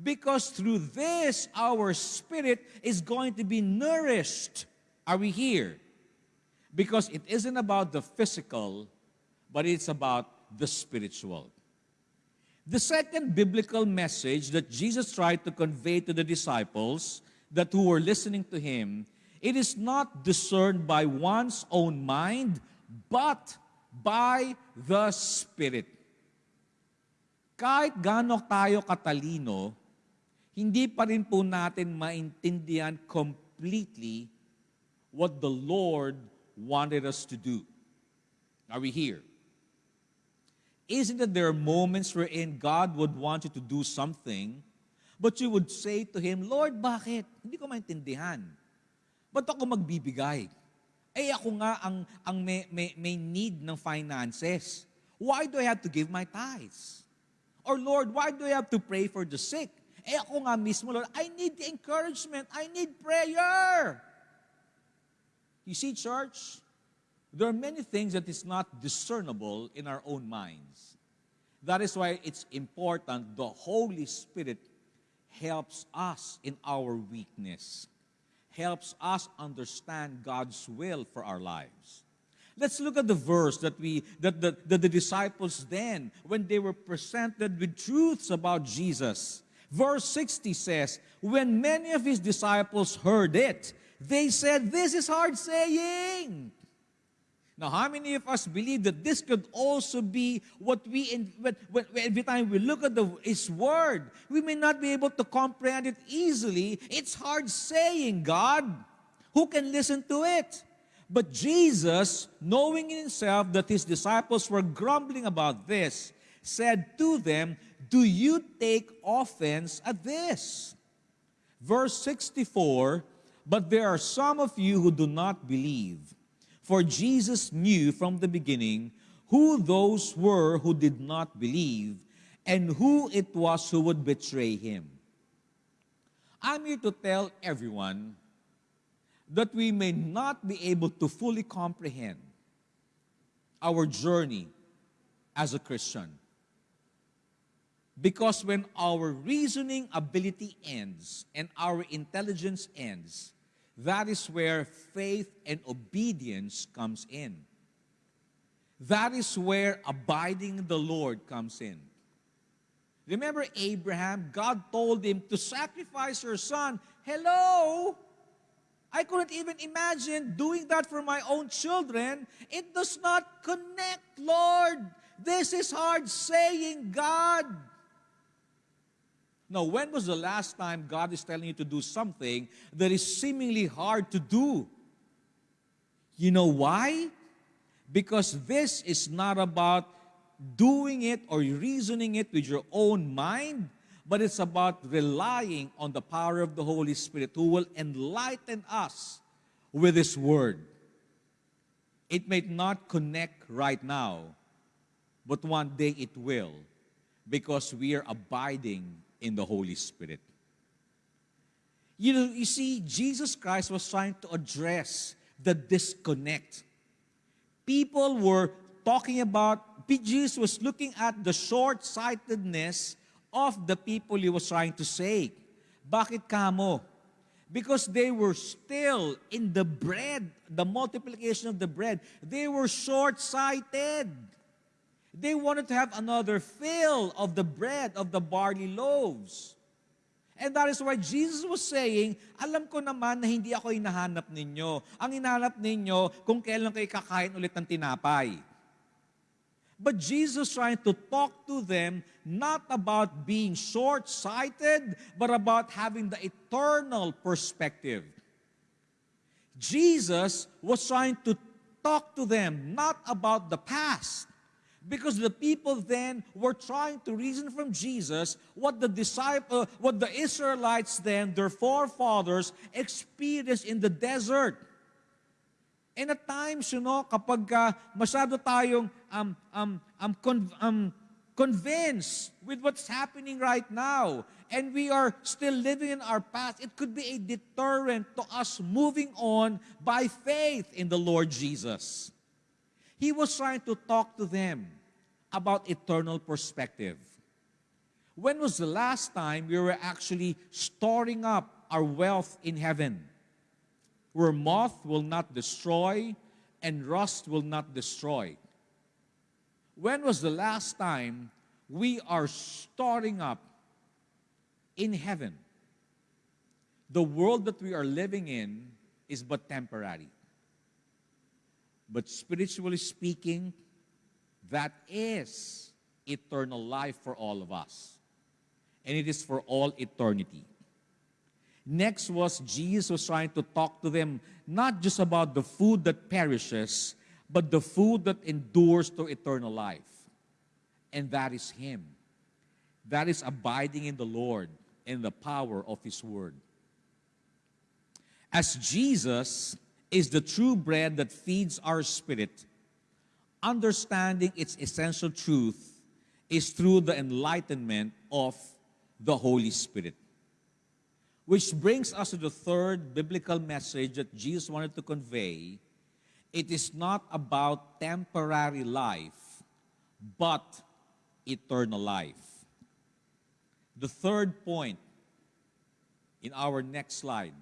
Because through this, our spirit is going to be nourished. Are we here? Because it isn't about the physical, but it's about the spiritual. The second biblical message that Jesus tried to convey to the disciples that who were listening to him, it is not discerned by one's own mind, but by the Spirit. Kahit gaano tayo katalino, hindi pa rin po natin maintindihan completely what the Lord wanted us to do. Are we here? Isn't it there are moments wherein God would want you to do something, but you would say to Him, Lord, bakit? Hindi ko maintindihan. Ba't ako magbibigay? Eh ako nga ang, ang may, may, may need ng finances. Why do I have to give my tithes? Or Lord, why do I have to pray for the sick? Eh ako nga mismo, Lord, I need encouragement. I need prayer. You see, church, there are many things that is not discernible in our own minds. That is why it's important the Holy Spirit helps us in our weakness, helps us understand God's will for our lives. Let's look at the verse that we that the, that the disciples then, when they were presented with truths about Jesus. Verse 60 says, When many of his disciples heard it, they said, This is hard saying. Now, how many of us believe that this could also be what we, in, when, when, every time we look at the, His Word, we may not be able to comprehend it easily. It's hard saying, God. Who can listen to it? But Jesus, knowing in himself that his disciples were grumbling about this, said to them, Do you take offense at this? Verse 64 But there are some of you who do not believe. For Jesus knew from the beginning who those were who did not believe and who it was who would betray him. I'm here to tell everyone that we may not be able to fully comprehend our journey as a Christian. Because when our reasoning ability ends and our intelligence ends, that is where faith and obedience comes in. That is where abiding the Lord comes in. Remember Abraham? God told him to sacrifice your son. Hello? I couldn't even imagine doing that for my own children. It does not connect, Lord. This is hard saying, God. Now, when was the last time God is telling you to do something that is seemingly hard to do? You know why? Because this is not about doing it or reasoning it with your own mind, but it's about relying on the power of the Holy Spirit who will enlighten us with His Word. It may not connect right now, but one day it will because we are abiding in the Holy Spirit. You know, you see, Jesus Christ was trying to address the disconnect. People were talking about, Jesus was looking at the short sightedness of the people he was trying to save. Bakit kamo? Because they were still in the bread, the multiplication of the bread. They were short sighted. They wanted to have another fill of the bread, of the barley loaves. And that is why Jesus was saying, alam ko naman na hindi ako hinahanap ninyo. Ang hinahanap ninyo kung kailan kayo kakain ulit ng tinapay. But Jesus trying to talk to them not about being short-sighted, but about having the eternal perspective. Jesus was trying to talk to them not about the past, because the people then were trying to reason from Jesus what the disciple, what the Israelites then, their forefathers, experienced in the desert. And at times, you know, kapag uh, masyado tayong um, um, um, con- um, convinced with what's happening right now, and we are still living in our past, it could be a deterrent to us moving on by faith in the Lord Jesus. He was trying to talk to them about eternal perspective. When was the last time we were actually storing up our wealth in heaven? Where moth will not destroy and rust will not destroy. When was the last time we are storing up in heaven? The world that we are living in is but temporary. But spiritually speaking, that is eternal life for all of us. And it is for all eternity. Next was Jesus was trying to talk to them not just about the food that perishes, but the food that endures to eternal life. And that is Him. That is abiding in the Lord and the power of His Word. As Jesus is the true bread that feeds our spirit, understanding its essential truth is through the enlightenment of the Holy Spirit. Which brings us to the third biblical message that Jesus wanted to convey. It is not about temporary life, but eternal life. The third point in our next slide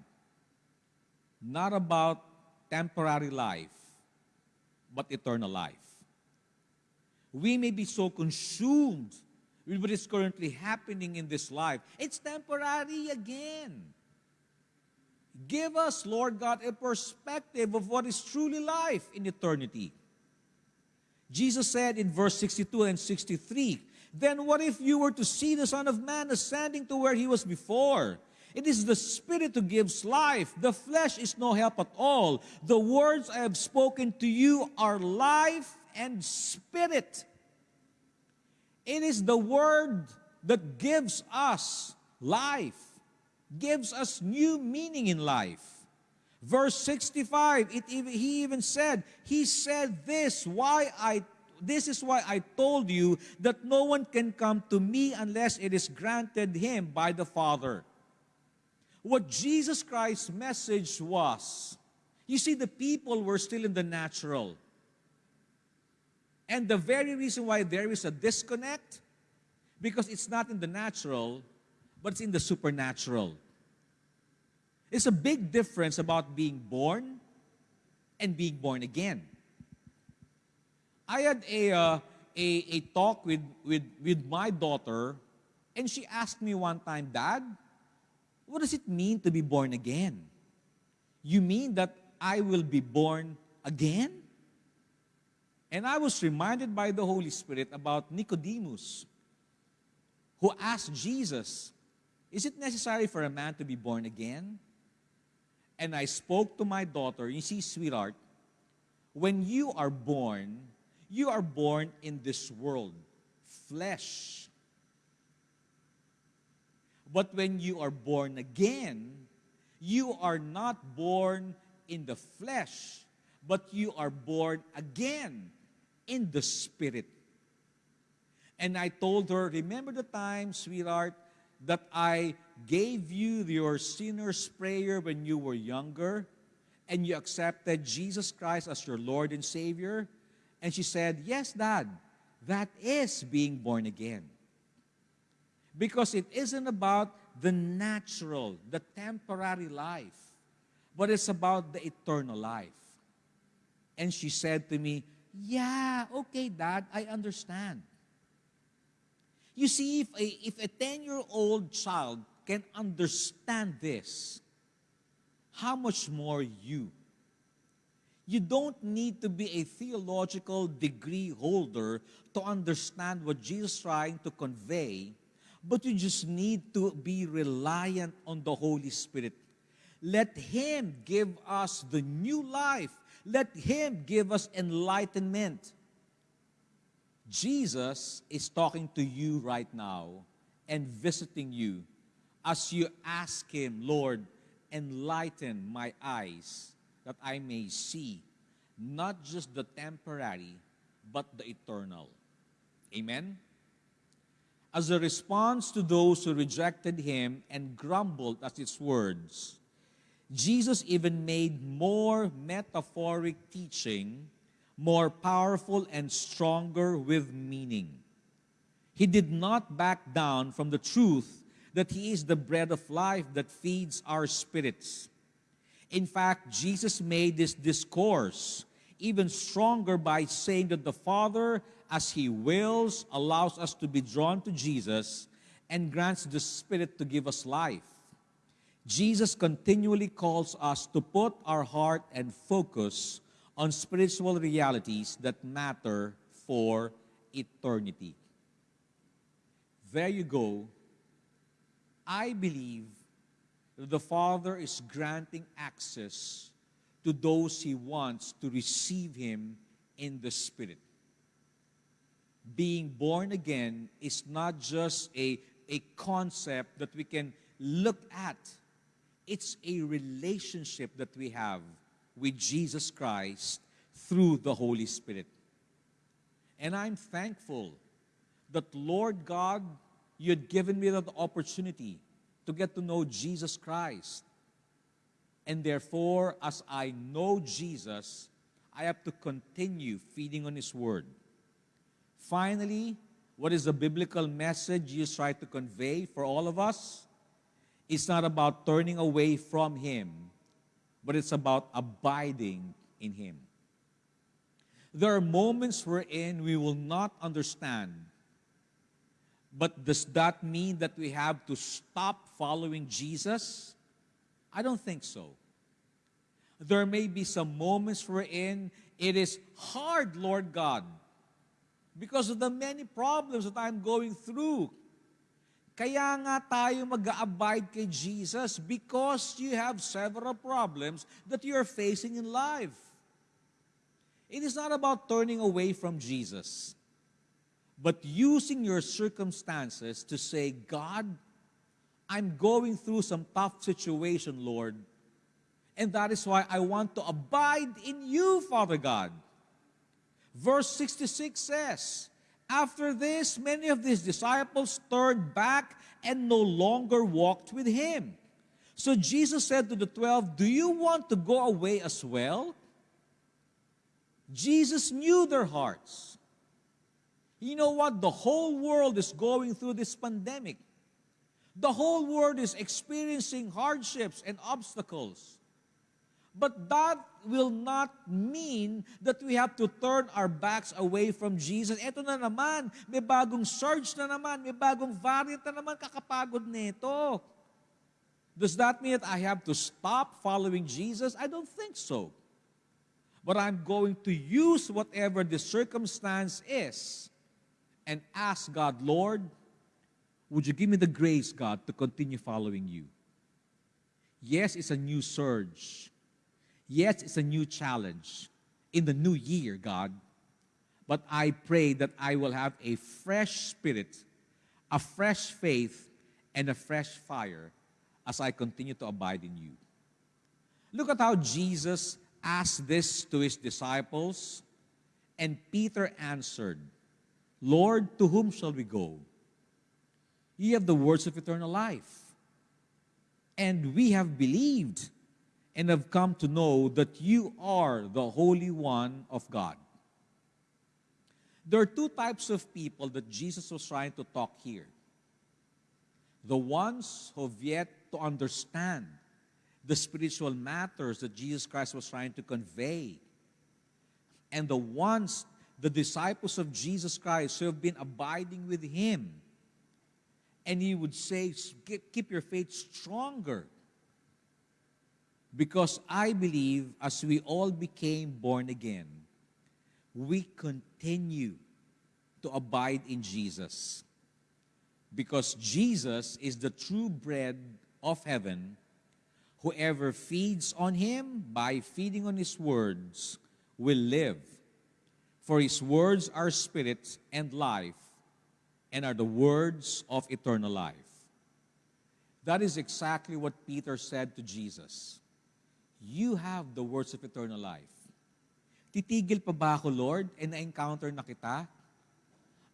not about temporary life, but eternal life. We may be so consumed with what is currently happening in this life. It's temporary again. Give us, Lord God, a perspective of what is truly life in eternity. Jesus said in verse 62 and 63, Then what if you were to see the Son of Man ascending to where he was before? It is the Spirit who gives life. The flesh is no help at all. The words I have spoken to you are life and spirit. It is the Word that gives us life, gives us new meaning in life. Verse 65, it he even said, He said this, why I this is why I told you that no one can come to me unless it is granted him by the Father. What Jesus Christ's message was, you see, the people were still in the natural. And the very reason why there is a disconnect, because it's not in the natural, but it's in the supernatural. It's a big difference about being born and being born again. I had a, uh, a, a talk with, with, with my daughter, and she asked me one time, Dad, what does it mean to be born again? You mean that I will be born again? And I was reminded by the Holy Spirit about Nicodemus, who asked Jesus, Is it necessary for a man to be born again? And I spoke to my daughter, you see, sweetheart, when you are born, you are born in this world, flesh. But when you are born again, you are not born in the flesh, but you are born again in the spirit. And I told her, Remember the time, sweetheart, that I gave you your sinner's prayer when you were younger and you accepted Jesus Christ as your Lord and Savior? And she said, Yes, Dad, that is being born again. Because it isn't about the natural, the temporary life, but it's about the eternal life. And she said to me, Yeah, okay, Dad, I understand. You see, if a, if a 10 year old child can understand this, how much more you? You don't need to be a theological degree holder to understand what Jesus is trying to convey, but you just need to be reliant on the Holy Spirit. Let Him give us the new life. Let Him give us enlightenment. Jesus is talking to you right now and visiting you as you ask Him, Lord, enlighten my eyes that I may see not just the temporary, but the eternal. Amen? As a response to those who rejected Him and grumbled at His words, Jesus even made more metaphoric teaching more powerful and stronger with meaning. He did not back down from the truth that He is the bread of life that feeds our spirits. In fact, Jesus made this discourse even stronger by saying that the Father, as He wills, allows us to be drawn to Jesus and grants the Spirit to give us life. Jesus continually calls us to put our heart and focus on spiritual realities that matter for eternity. There you go. I believe that the Father is granting access to those He wants to receive Him in the Spirit. Being born again is not just a, a concept that we can look at, it's a relationship that we have with Jesus Christ through the Holy Spirit. And I'm thankful that, Lord God, you had given me the opportunity to get to know Jesus Christ. And therefore, as I know Jesus, I have to continue feeding on His Word. Finally, what is the biblical message Jesus tried to convey for all of us? It's not about turning away from Him, but it's about abiding in Him. There are moments wherein we will not understand. But does that mean that we have to stop following Jesus? I don't think so. There may be some moments wherein it is hard, Lord God, because of the many problems that I'm going through. Kaya nga tayo mag-abide kay Jesus because you have several problems that you are facing in life. It is not about turning away from Jesus, but using your circumstances to say, God, I'm going through some tough situation, Lord, and that is why I want to abide in you, Father God. Verse 66 says, After this, many of his disciples turned back and no longer walked with him. So Jesus said to the twelve, Do you want to go away as well? Jesus knew their hearts. You know what? The whole world is going through this pandemic. The whole world is experiencing hardships and obstacles. But that will not mean that we have to turn our backs away from Jesus. Ito na naman, may bagong surge na naman, may bagong variant na naman, kakapagod nito. Does that mean that I have to stop following Jesus? I don't think so. But I'm going to use whatever the circumstance is and ask God, Lord, Would you give me the grace, God, to continue following you? Yes, it's a new surge. Yes, it's a new challenge in the new year, God. But I pray that I will have a fresh spirit, a fresh faith, and a fresh fire as I continue to abide in you. Look at how Jesus asked this to his disciples, and Peter answered, Lord, to whom shall we go? You have the words of eternal life. And we have believed and have come to know that you are the Holy One of God. There are two types of people that Jesus was trying to talk here. The ones who have yet to understand the spiritual matters that Jesus Christ was trying to convey. And the ones, the disciples of Jesus Christ who have been abiding with Him. And He would say, keep your faith stronger. Because I believe as we all became born again, we continue to abide in Jesus. Because Jesus is the true bread of heaven Whoever feeds on him by feeding on his words will live. For his words are spirit and life, and are the words of eternal life. That is exactly what Peter said to Jesus. You have the words of eternal life. Titigil pa ba ako, Lord, and na-encounter na kita?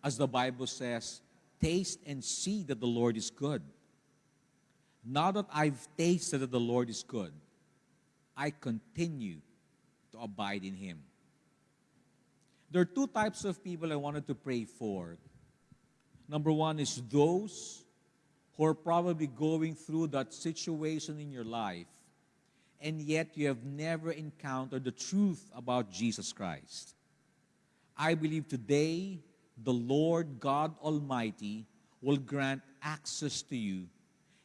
As the Bible says, taste and see that the Lord is good. Now that I've tasted that the Lord is good, I continue to abide in Him. There are two types of people I wanted to pray for. Number one is those who are probably going through that situation in your life, and yet you have never encountered the truth about Jesus Christ. I believe today the Lord God Almighty will grant access to you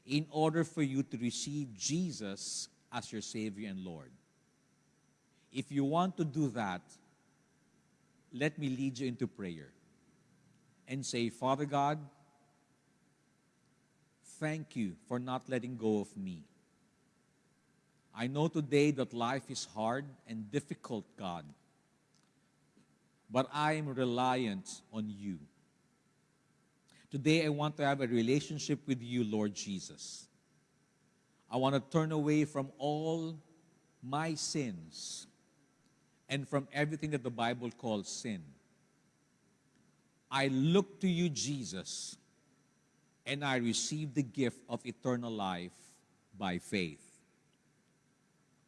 in order for you to receive Jesus as your Savior and Lord. If you want to do that, let me lead you into prayer and say, Father God, thank you for not letting go of me. I know today that life is hard and difficult, God, but I am reliant on you. Today, I want to have a relationship with you, Lord Jesus. I want to turn away from all my sins and from everything that the Bible calls sin. I look to you, Jesus, and I receive the gift of eternal life by faith.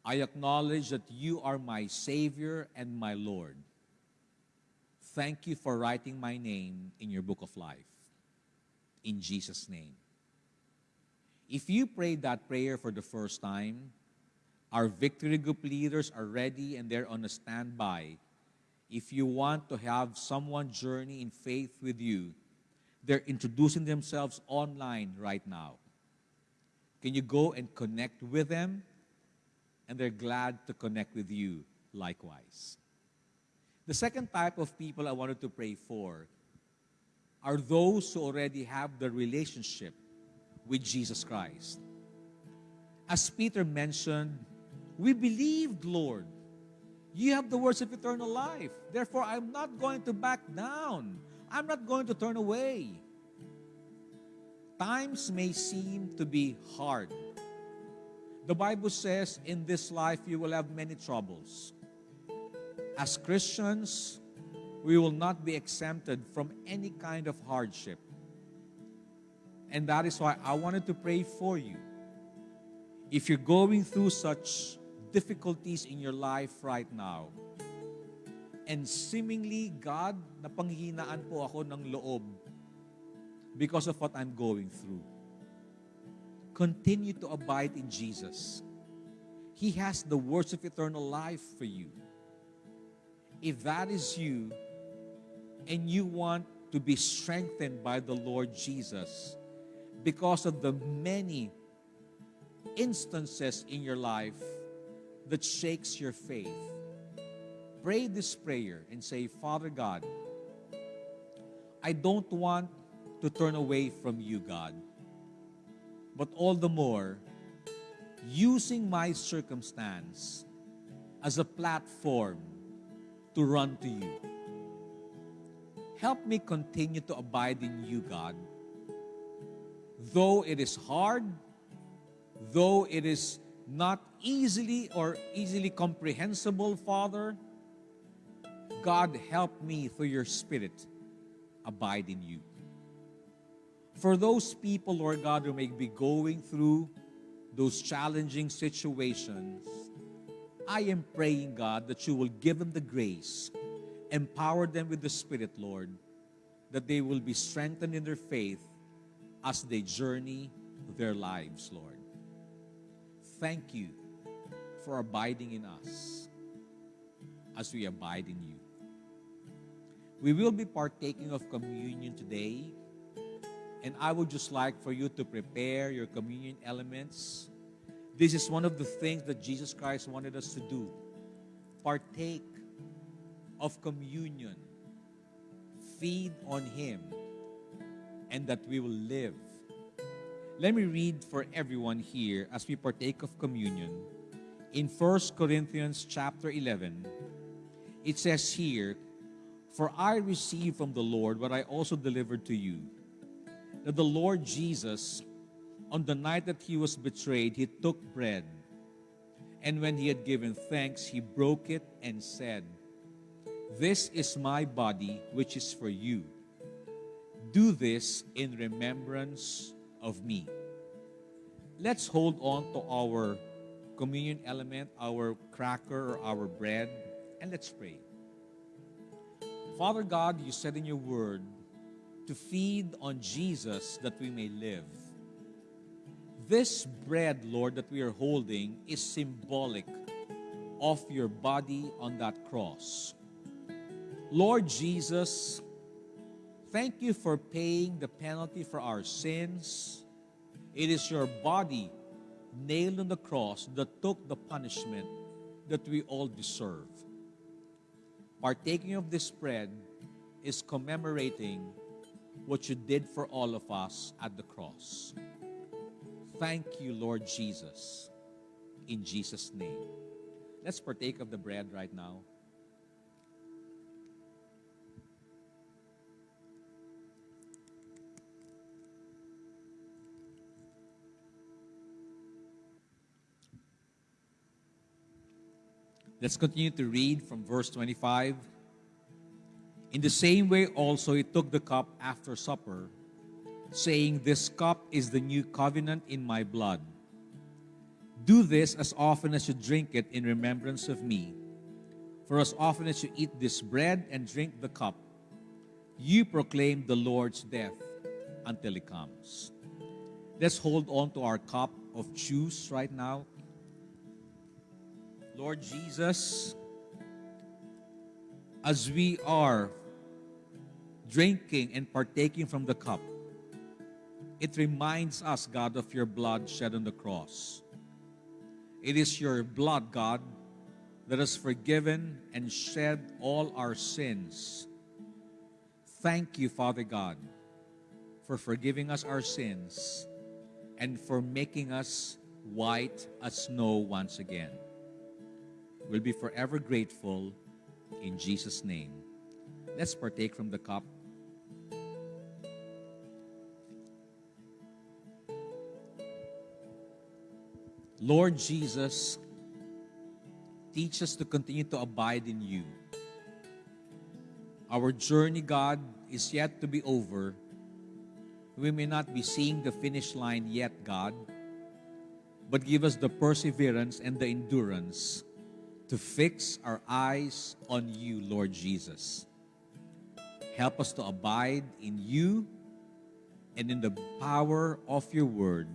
I acknowledge that you are my Savior and my Lord. Thank you for writing my name in your book of life in Jesus' name. If you prayed that prayer for the first time, our victory group leaders are ready and they're on a standby. If you want to have someone journey in faith with you, they're introducing themselves online right now. Can you go and connect with them? And they're glad to connect with you likewise. The second type of people I wanted to pray for are those who already have the relationship with Jesus Christ. As Peter mentioned, we believed, Lord. You have the words of eternal life. Therefore, I'm not going to back down. I'm not going to turn away. Times may seem to be hard. The Bible says, in this life you will have many troubles. As Christians, we will not be exempted from any kind of hardship. And that is why I wanted to pray for you. If you're going through such difficulties in your life right now, and seemingly, God, napanghinaan po ako ng loob because of what I'm going through. Continue to abide in Jesus. He has the words of eternal life for you. If that is you, and you want to be strengthened by the Lord Jesus because of the many instances in your life that shakes your faith, pray this prayer and say, Father God, I don't want to turn away from you, God. But all the more, using my circumstance as a platform to run to you. Help me continue to abide in you, God. Though it is hard, though it is not easily or easily comprehensible, Father, God, help me through your Spirit abide in you. For those people, Lord God, who may be going through those challenging situations, I am praying, God, that you will give them the grace, empower them with the Spirit, Lord, that they will be strengthened in their faith as they journey their lives, Lord. Thank you for abiding in us as we abide in you. We will be partaking of communion today. And I would just like for you to prepare your communion elements. This is one of the things that Jesus Christ wanted us to do partake of communion, feed on Him, and that we will live. Let me read for everyone here as we partake of communion. In 1 Corinthians chapter 11, it says here, For I received from the Lord what I also delivered to you that the Lord Jesus, on the night that he was betrayed, he took bread. And when he had given thanks, he broke it and said, This is my body, which is for you. Do this in remembrance of me. Let's hold on to our communion element, our cracker or our bread, and let's pray. Father God, you said in your word to feed on Jesus that we may live. This bread, Lord, that we are holding is symbolic of your body on that cross. Lord Jesus, thank you for paying the penalty for our sins. It is your body nailed on the cross that took the punishment that we all deserve. Partaking of this bread is commemorating what you did for all of us at the cross. Thank you, Lord Jesus, in Jesus' name. Let's partake of the bread right now. Let's continue to read from verse 25. In the same way, also, he took the cup after supper, saying, This cup is the new covenant in my blood. Do this as often as you drink it in remembrance of me. For as often as you eat this bread and drink the cup, you proclaim the Lord's death until he comes. Let's hold on to our cup of juice right now. Lord Jesus, as we are drinking and partaking from the cup, it reminds us, God, of your blood shed on the cross. It is your blood, God, that has forgiven and shed all our sins. Thank you, Father God, for forgiving us our sins and for making us white as snow once again. We'll be forever grateful in Jesus' name. Let's partake from the cup. Lord Jesus, teach us to continue to abide in you. Our journey, God, is yet to be over. We may not be seeing the finish line yet, God, but give us the perseverance and the endurance to fix our eyes on you, Lord Jesus. Help us to abide in you and in the power of your word.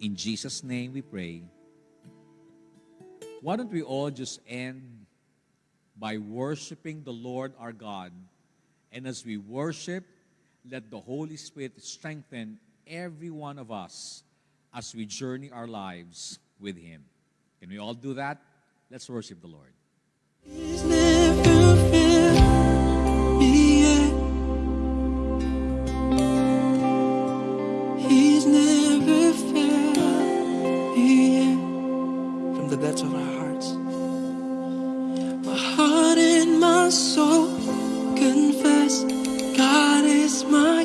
In Jesus' name we pray. Why don't we all just end by worshiping the Lord our God? And as we worship, let the Holy Spirit strengthen every one of us as we journey our lives with Him. Can we all do that? Let's worship the Lord. From the depths of our hearts. My heart and my soul confess God is mine.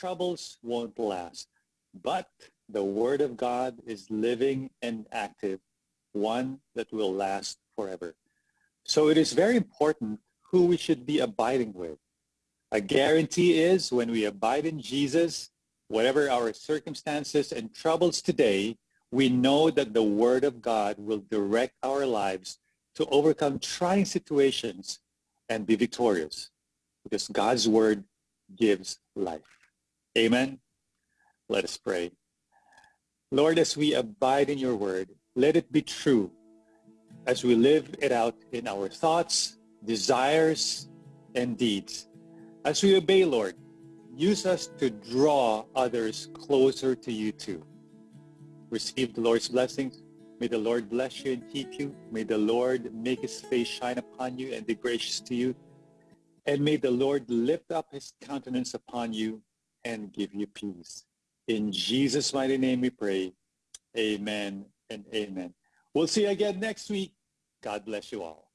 Troubles won't last. But the Word of God is living and active, one that will last forever. So it is very important who we should be abiding with. A guarantee is when we abide in Jesus, whatever our circumstances and troubles today, we know that the Word of God will direct our lives to overcome trying situations and be victorious because God's Word gives life. Amen. Let us pray. Lord, as we abide in your Word, let it be true as we live it out in our thoughts, desires, and deeds. As we obey, Lord, use us to draw others closer to you too. Receive the Lord's blessings. May the Lord bless you and keep you. May the Lord make his face shine upon you and be gracious to you. And may the Lord lift up his countenance upon you and give you peace. In Jesus' mighty name we pray. Amen and amen. We'll see you again next week. God bless you all.